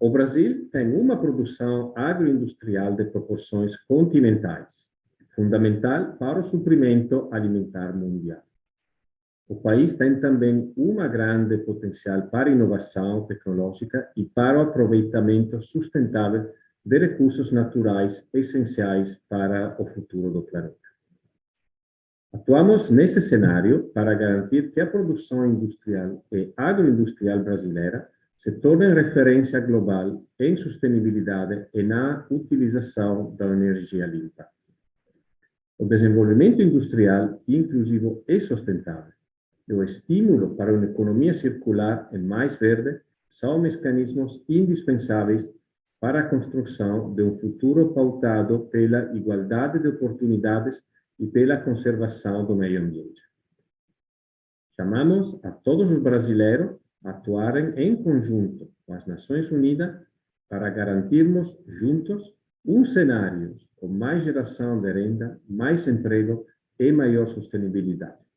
o Brasil tem uma produção agroindustrial de proporções continentais, fundamental para o suprimento alimentar mundial. O país tem também uma grande potencial para inovação tecnológica e para o aproveitamento sustentável de recursos naturais essenciais para o futuro do planeta. Atuamos nesse cenário para garantir que a produção industrial e agroindustrial brasileira se tornem referência global em sustentabilidade e na utilização da energia limpa. O desenvolvimento industrial inclusivo e sustentável e o estímulo para uma economia circular e mais verde são mecanismos indispensáveis para a construção de um futuro pautado pela igualdade de oportunidades e pela conservação do meio ambiente. Chamamos a todos os brasileiros atuarem em conjunto com as Nações Unidas para garantirmos juntos um cenário com mais geração de renda, mais emprego e maior sustentabilidade.